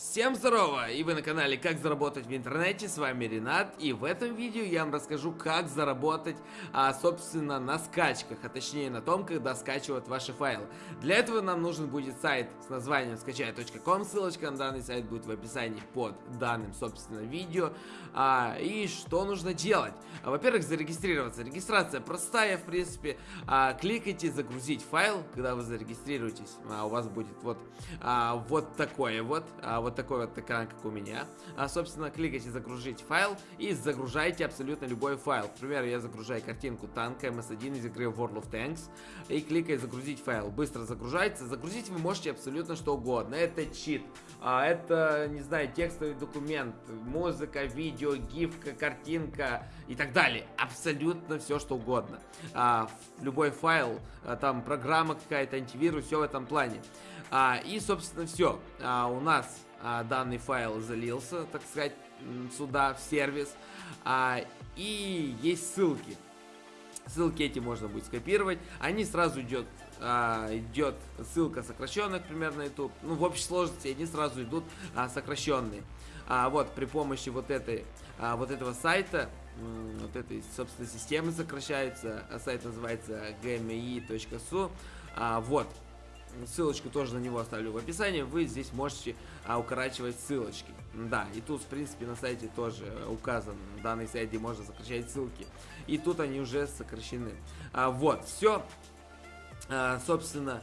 Всем здорово! И вы на канале Как заработать в интернете, с вами Ренат. И в этом видео я вам расскажу, как заработать, а, собственно, на скачках А точнее на том, когда скачивают ваши файлы. Для этого нам нужен будет сайт с названием скачай.ком Ссылочка на данный сайт будет в описании под данным, собственно, видео. А, И что нужно делать? А, Во-первых, зарегистрироваться. Регистрация простая, в принципе. А, Кликайте загрузить файл, когда вы зарегистрируетесь а, У вас будет вот, а, вот такое вот а, вот такой вот экран, как у меня. А, собственно, кликайте загрузить файл и загружайте абсолютно любой файл. К примеру, я загружаю картинку танка MS1 из игры World of Tanks и кликаю загрузить файл. Быстро загружается. Загрузить вы можете абсолютно что угодно. Это чит, а, это, не знаю, текстовый документ, музыка, видео, гифка, картинка и так далее. Абсолютно все что угодно. А, любой файл, а, там программа какая-то, антивирус, все в этом плане. А, и, собственно, все. А, у нас данный файл залился, так сказать, сюда, в сервис. А, и есть ссылки. Ссылки эти можно будет скопировать. Они сразу идет, а, идет ссылка сокращенная, примерно YouTube. Ну, в общей сложности они сразу идут а, сокращенные. А, вот, при помощи вот этой, а, вот этого сайта, вот этой, собственно, системы сокращается. А сайт называется gmi.su. А, вот, Ссылочку тоже на него оставлю в описании. Вы здесь можете а, укорачивать ссылочки. Да, и тут, в принципе, на сайте тоже указан данный сайт, где можно сокращать ссылки. И тут они уже сокращены. А, вот, все. А, собственно,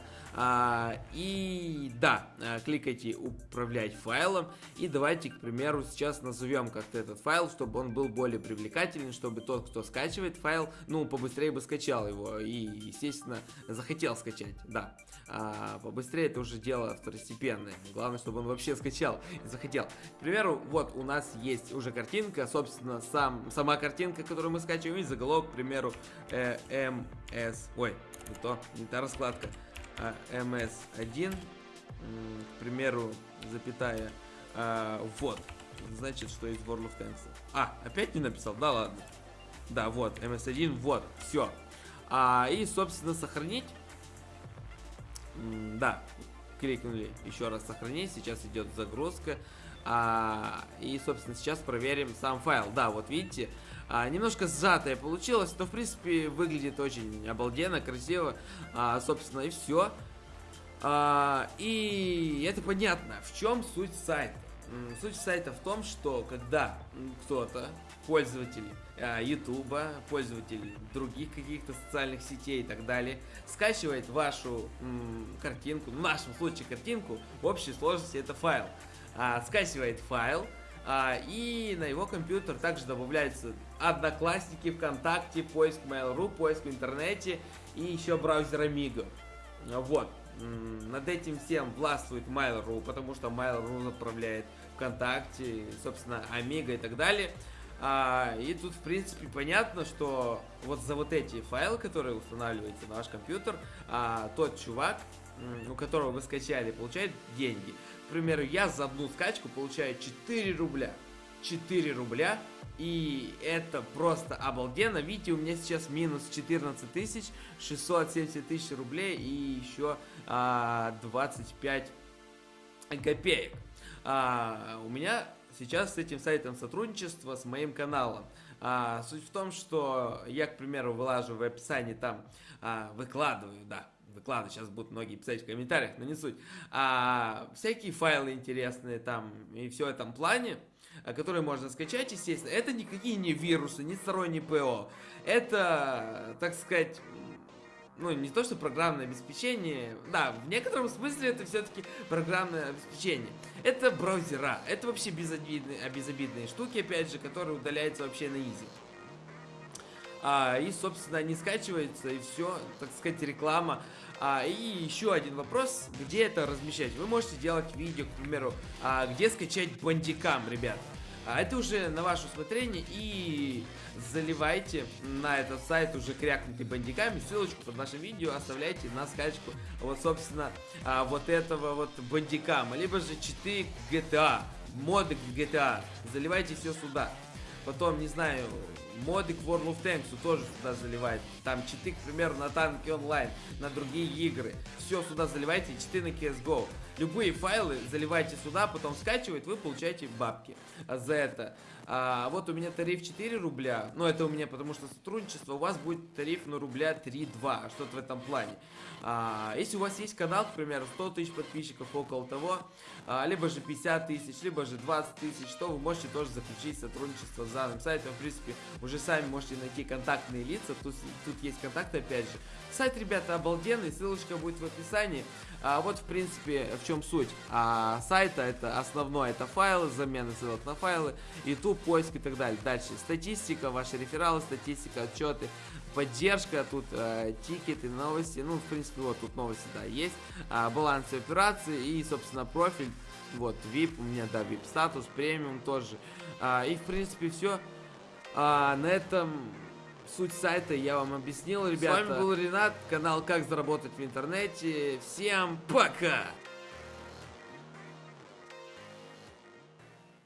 и да, а, кликайте управлять файлом. И давайте, к примеру, сейчас назовем как-то этот файл, чтобы он был более привлекательный, чтобы тот, кто скачивает файл, ну, побыстрее бы скачал его. И, естественно, захотел скачать, да. А, побыстрее это уже дело второстепенное. Главное, чтобы он вообще скачал и захотел. К примеру, вот у нас есть уже картинка, собственно, сам, сама картинка, которую мы скачиваем, и заголовок, к примеру, э, МС... Ой, не то, не та раскладка. MS1, к примеру, запятая, а, вот, значит, что из World of Tanks. А, опять не написал? Да ладно. Да, вот, MS1, вот, все. А, и, собственно, сохранить. да, кликнули еще раз сохранить, сейчас идет загрузка. А, и, собственно, сейчас проверим сам файл. Да, вот видите, а, немножко сжатое получилось, но, в принципе, выглядит очень обалденно, красиво. А, собственно, и все. А, и это понятно. В чем суть сайта? Суть сайта в том, что когда кто-то, пользователь Ютуба, пользователь других каких-то социальных сетей и так далее, скачивает вашу м, картинку, в нашем случае картинку, в общей сложности это файл, а, скачивает файл, а, и на его компьютер также добавляются Одноклассники, ВКонтакте, поиск Mail.ru, поиск в интернете и еще браузер Amigo. Вот. Над этим всем властвует Mail.ru, потому что Mail.ru отправляет ВКонтакте, собственно, Amigo и так далее. А, и тут, в принципе, понятно, что вот за вот эти файлы, которые устанавливаете на ваш компьютер, а, тот чувак, у которого вы скачали, получает деньги. К примеру, я за одну скачку получаю 4 рубля. 4 рубля. И это просто обалденно. Видите, у меня сейчас минус 14 тысяч, 670 тысяч рублей и еще а, 25 копеек. А, у меня сейчас с этим сайтом сотрудничество с моим каналом. А, суть в том, что я, к примеру, вылаживаю в описании там, а, выкладываю, да, выкладываю, сейчас будут многие писать в комментариях, но не суть. А, всякие файлы интересные там и все в этом плане, а, которые можно скачать, естественно. Это никакие не вирусы, не сторонние ПО. Это, так сказать, ну, не то, что программное обеспечение, да, в некотором смысле это все-таки программное обеспечение. Это браузера, это вообще безобидные, безобидные штуки, опять же, которые удаляются вообще на изи. А, и, собственно, они скачиваются, и все, так сказать, реклама. А, и еще один вопрос, где это размещать? Вы можете делать видео, к примеру, а, где скачать бандикам, ребят. А это уже на ваше усмотрение и заливайте на этот сайт уже крякнутый бандиками. Ссылочку под нашим видео оставляйте на скачку вот, собственно, а, вот этого вот бандикама. Либо же читы GTA, моды к GTA. Заливайте все сюда. Потом, не знаю, моды к World of Tanks тоже сюда заливайте. Там читы, к примеру, на танки онлайн, на другие игры. Все сюда заливайте, читы на CSGO. Любые файлы заливайте сюда, потом скачивает, вы получаете бабки за это. А, вот у меня тариф 4 рубля, ну это у меня потому что сотрудничество, у вас будет тариф на рубля 3-2, что-то в этом плане. А, если у вас есть канал, к примеру, 100 тысяч подписчиков, около того, а, либо же 50 тысяч, либо же 20 тысяч, то вы можете тоже заключить сотрудничество с данным сайтом. В принципе, уже сами можете найти контактные лица, тут, тут есть контакты опять же. Сайт, ребята, обалденный, ссылочка будет в описании. А, вот, в принципе, в чем суть а, сайта. Это основное, это файлы, замена ссылок на файлы, YouTube, поиск и так далее. Дальше статистика, ваши рефералы, статистика, отчеты, поддержка, тут э, тикеты, новости. Ну, в принципе, вот тут новости, да, есть. А, баланс операции и, собственно, профиль. Вот, VIP, у меня, да, VIP статус, премиум тоже. А, и, в принципе, все. А, на этом суть сайта я вам объяснил, ребята. С вами был Ренат, канал Как заработать в интернете. Всем пока!